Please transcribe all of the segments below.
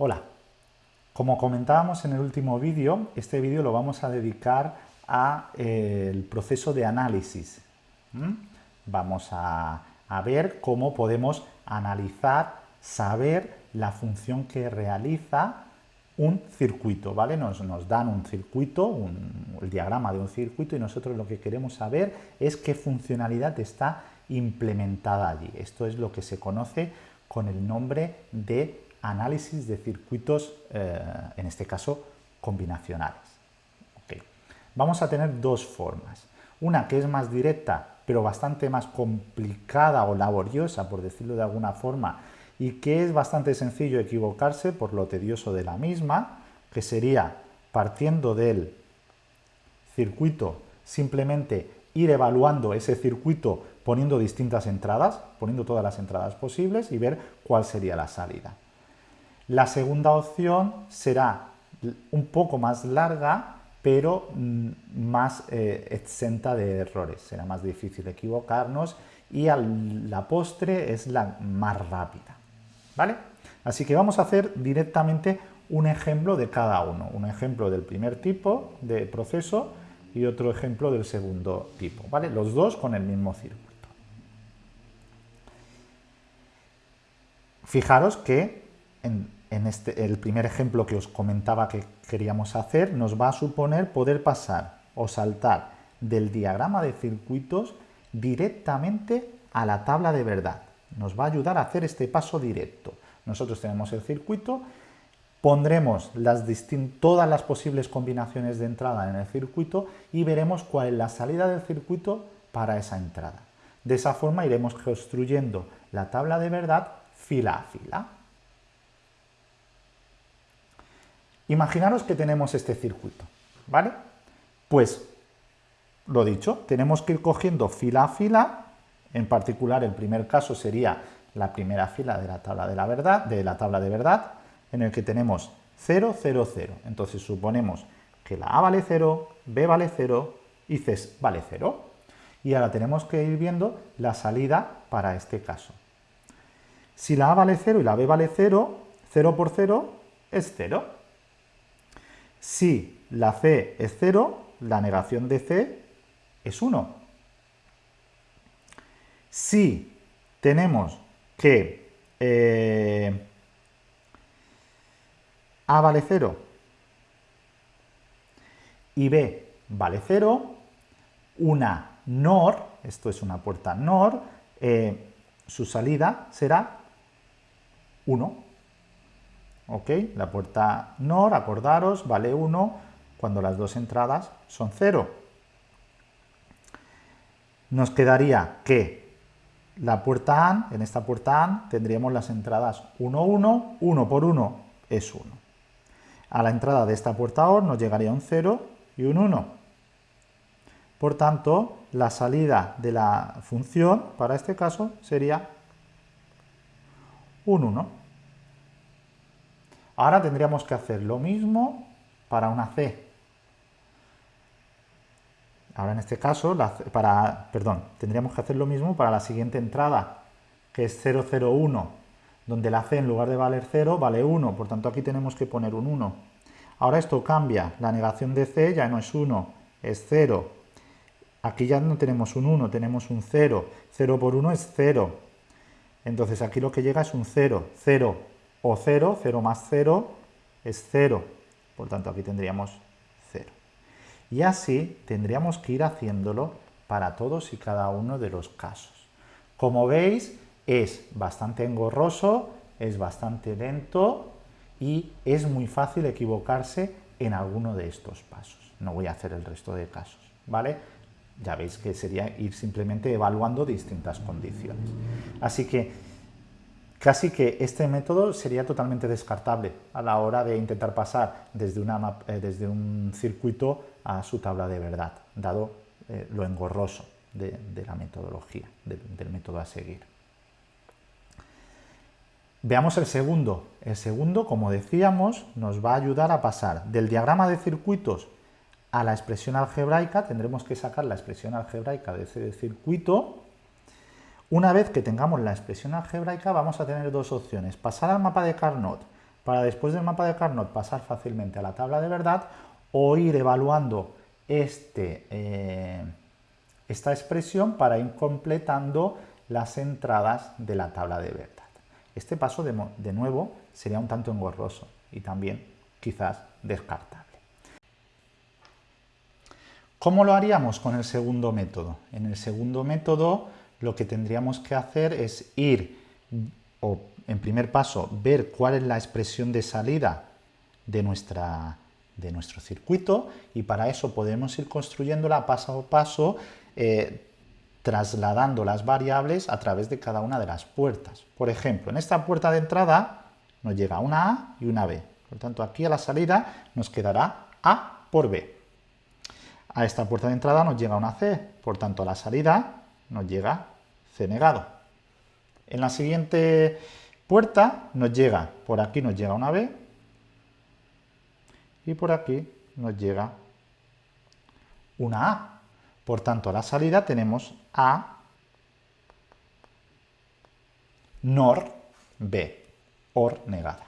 Hola, como comentábamos en el último vídeo, este vídeo lo vamos a dedicar al eh, proceso de análisis. Vamos a, ver cómo podemos analizar, saber la función que realiza un circuito, ¿vale? Nos, nos dan un circuito, el diagrama de un circuito y nosotros lo que queremos saber es qué funcionalidad está implementada allí. Esto es lo que se conoce con el nombre de análisis de circuitos, eh, en este caso, combinacionales. Vamos a tener dos formas. Una que es más directa, pero bastante más complicada o laboriosa, por decirlo de alguna forma, y que es bastante sencillo equivocarse por lo tedioso de la misma, que sería partiendo del circuito, simplemente ir evaluando ese circuito poniendo distintas entradas, poniendo todas las entradas posibles y ver cuál sería la salida. La segunda opción será un poco más larga, pero mm, más eh, exenta de errores. Será más difícil equivocarnos y a la postre es la más rápida. ¿Vale? Así que vamos a hacer directamente un ejemplo de cada uno. Un ejemplo del primer tipo de proceso y otro ejemplo del segundo tipo. ¿vale? Los dos con el mismo circuito. Fijaros que en, este, el primer ejemplo que os comentaba que queríamos hacer nos va a suponer poder pasar o saltar del diagrama de circuitos directamente a la tabla de verdad. Nos va a ayudar a hacer este paso directo. Nosotros tenemos el circuito, pondremos todas las posibles combinaciones de entrada en el circuito y veremos cuál es la salida del circuito para esa entrada. De esa forma iremos construyendo la tabla de verdad fila a fila. Imaginaros que tenemos este circuito, ¿vale? Pues, lo dicho, tenemos que ir cogiendo fila a fila, en particular el primer caso sería la primera fila de la tabla de la verdad, de la tabla de verdad, en el que tenemos 0, 0, 0. Entonces suponemos que la A vale 0, B vale 0 y C vale 0. Y ahora tenemos que ir viendo la salida para este caso. Si la A vale 0 y la B vale 0, 0 por 0 es 0. Si la C es 0, la negación de C es 1. Si tenemos que eh, A vale 0 y B vale 0, una NOR, esto es una puerta NOR, eh, su salida será 1. ¿Ok? La puerta NOR, acordaros, vale 1 cuando las dos entradas son 0. Nos quedaría que la puerta AND, en esta puerta AND tendríamos las entradas 1, 1, 1 por 1 es 1. A la entrada de esta puerta OR nos llegaría un 0 y un 1. Por tanto, la salida de la función para este caso sería un 1. Ahora tendríamos que hacer lo mismo para una C. Ahora en este caso, para, perdón, tendríamos que hacer lo mismo para la siguiente entrada, que es 001, donde la C en lugar de valer 0 vale 1, por tanto aquí tenemos que poner un 1. Ahora esto cambia, la negación de C ya no es 1, es 0. Aquí ya no tenemos un 1, tenemos un 0. 0 por 1 es 0. Entonces aquí lo que llega es un 0. 0 o 0, 0 más 0 es 0, por tanto aquí tendríamos 0. Y así tendríamos que ir haciéndolo para todos y cada uno de los casos. Como veis, es bastante engorroso, es bastante lento y es muy fácil equivocarse en alguno de estos pasos. No voy a hacer el resto de casos, ¿vale? Ya veis que sería ir simplemente evaluando distintas condiciones. Así que Casi que este método sería totalmente descartable a la hora de intentar pasar desde, eh, un circuito a su tabla de verdad, dado eh, lo engorroso de, la metodología, del método a seguir. Veamos el segundo. El segundo, como decíamos, nos va a ayudar a pasar del diagrama de circuitos a la expresión algebraica. Tendremos que sacar la expresión algebraica de ese circuito una vez que tengamos la expresión algebraica vamos a tener dos opciones, pasar al mapa de Carnot para después del mapa de Carnot pasar fácilmente a la tabla de verdad o ir evaluando este, eh, esta expresión para ir completando las entradas de la tabla de verdad. Este paso, de, de nuevo, sería un tanto engorroso y también quizás descartable. ¿Cómo lo haríamos con el segundo método? En el segundo método lo que tendríamos que hacer es ir, o en primer paso, ver cuál es la expresión de salida de, nuestra, de nuestro circuito y para eso podemos ir construyéndola paso a paso eh, trasladando las variables a través de cada una de las puertas. Por ejemplo, en esta puerta de entrada nos llega una A y una B. Por tanto, aquí a la salida nos quedará A por B. A esta puerta de entrada nos llega una C, por tanto a la salida nos llega C negado. En la siguiente puerta nos llega, por aquí nos llega una B y por aquí nos llega una A. Por tanto, a la salida tenemos A NOR B, OR negada.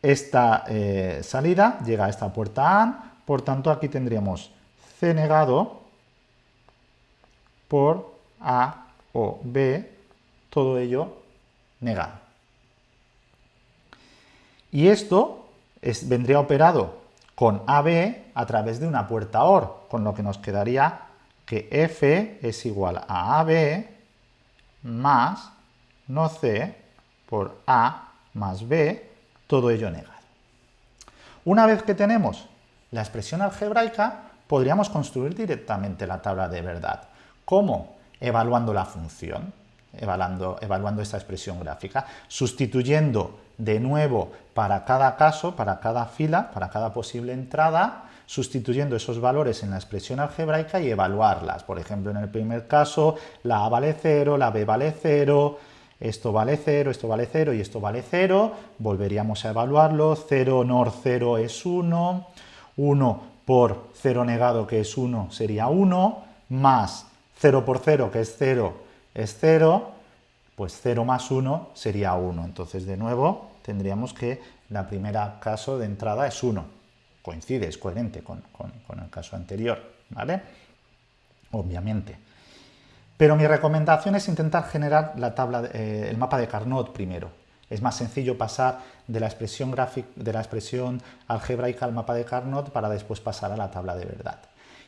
Esta eh, salida llega a esta puerta A, por tanto aquí tendríamos C negado por A o B, todo ello negado. Y esto vendría operado con AB a través de una puerta OR, con lo que nos quedaría que F es igual a AB más no C por A más B, todo ello negado. Una vez que tenemos la expresión algebraica, podríamos construir directamente la tabla de verdad. ¿Cómo? Evaluando la función, evaluando, evaluando esta expresión gráfica, sustituyendo de nuevo para cada caso, para cada fila, para cada posible entrada, sustituyendo esos valores en la expresión algebraica y evaluarlas. Por ejemplo, en el primer caso, la A vale 0, la B vale 0, esto vale 0, esto vale 0 y esto vale 0, volveríamos a evaluarlo, 0 NOR 0 es 1, 1 por 0 negado que es 1 sería 1, más 0 por 0 que es 0 es 0, pues 0 más 1 sería 1. Entonces, de nuevo, tendríamos que la primera caso de entrada es 1. Coincide, es coherente con, el caso anterior, ¿vale? Obviamente. Pero mi recomendación es intentar generar la tabla, eh, el mapa de Carnot primero. Es más sencillo pasar de la, expresión de la expresión algebraica al mapa de Carnot para después pasar a la tabla de verdad.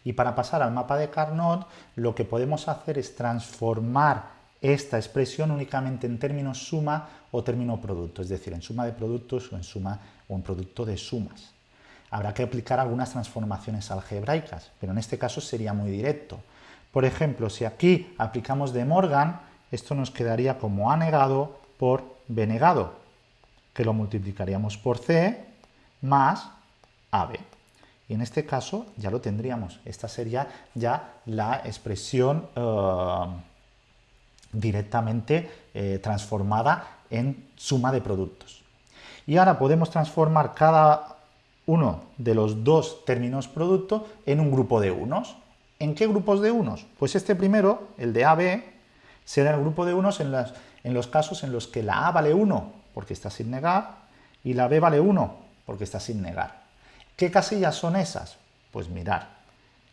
Y para pasar al mapa de Carnot, lo que podemos hacer es transformar esta expresión únicamente en términos suma o término producto, es decir, en suma de productos o en suma o en producto de sumas. Habrá que aplicar algunas transformaciones algebraicas, pero en este caso sería muy directo. Por ejemplo, si aquí aplicamos de Morgan, esto nos quedaría como A negado por B negado, que lo multiplicaríamos por C más AB. Y en este caso ya lo tendríamos. Esta sería ya la expresión eh, directamente eh, transformada en suma de productos. Y ahora podemos transformar cada uno de los dos términos producto en un grupo de unos. ¿En qué grupos de unos? Pues este primero, el de AB, será el grupo de unos en, en los casos en los que la A vale 1 porque está sin negar y la B vale 1 porque está sin negar. ¿Qué casillas son esas? Pues mirar,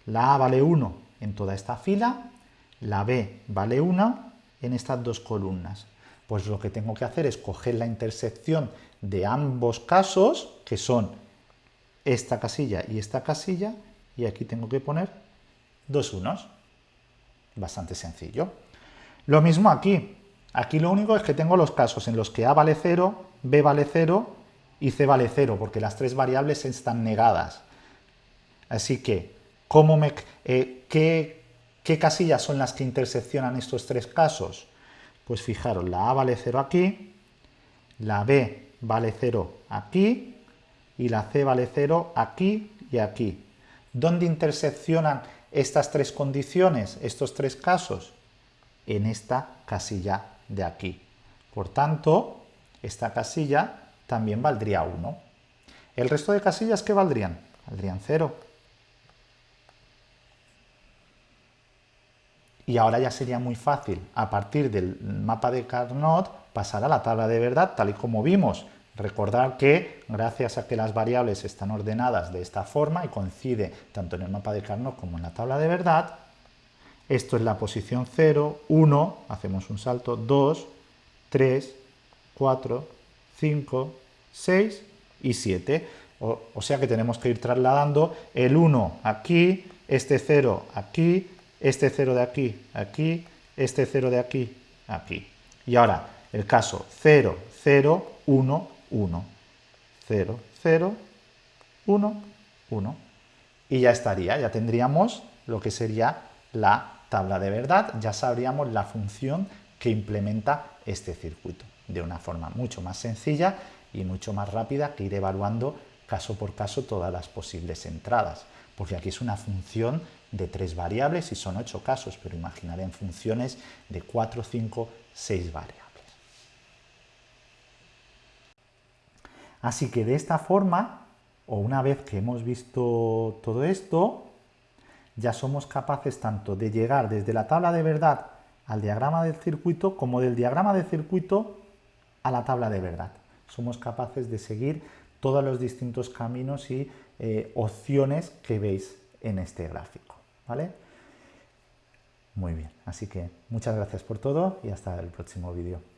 la A vale 1 en toda esta fila, la B vale 1 en estas dos columnas. Pues lo que tengo que hacer es coger la intersección de ambos casos, que son esta casilla y esta casilla, y aquí tengo que poner dos unos. Bastante sencillo. Lo mismo aquí. Aquí lo único es que tengo los casos en los que A vale 0, B vale 0 y c vale 0, porque las tres variables están negadas. Así que, ¿cómo me, eh, ¿qué, ¿qué casillas son las que interseccionan estos tres casos? Pues fijaros, la A vale 0 aquí, la B vale 0 aquí y la C vale 0 aquí y aquí. ¿Dónde interseccionan estas tres condiciones, estos tres casos? En esta casilla de aquí. Por tanto, esta casilla también valdría 1. ¿El resto de casillas qué valdrían? Valdrían 0. Y ahora ya sería muy fácil, a partir del mapa de Carnot, pasar a la tabla de verdad, tal y como vimos Recordar que gracias a que las variables están ordenadas de esta forma y coincide tanto en el mapa de Carnot como en la tabla de verdad, esto es la posición 0, 1, hacemos un salto, 2, 3, 4, 5, 6 y 7. O, o, sea que tenemos que ir trasladando el 1 aquí, este 0 aquí, este 0 de aquí, aquí, este 0 de aquí, aquí. Y ahora, el caso 0, 0, 1, 1. 0, 0, 1, 1. Y ya estaría, ya tendríamos lo que sería la tabla de verdad, ya sabríamos la función que implementa este circuito de una forma mucho más sencilla y mucho más rápida que ir evaluando caso por caso todas las posibles entradas, porque aquí es una función de tres variables y son ocho casos, pero imaginaré en funciones de cuatro, cinco, seis variables. Así que de esta forma, o una vez que hemos visto todo esto, ya somos capaces tanto de llegar desde la tabla de verdad al diagrama del circuito como del diagrama del circuito a la tabla de verdad. Somos capaces de seguir todos los distintos caminos y eh, opciones que veis en este gráfico. ¿vale? Muy bien, así que muchas gracias por todo y hasta el próximo vídeo.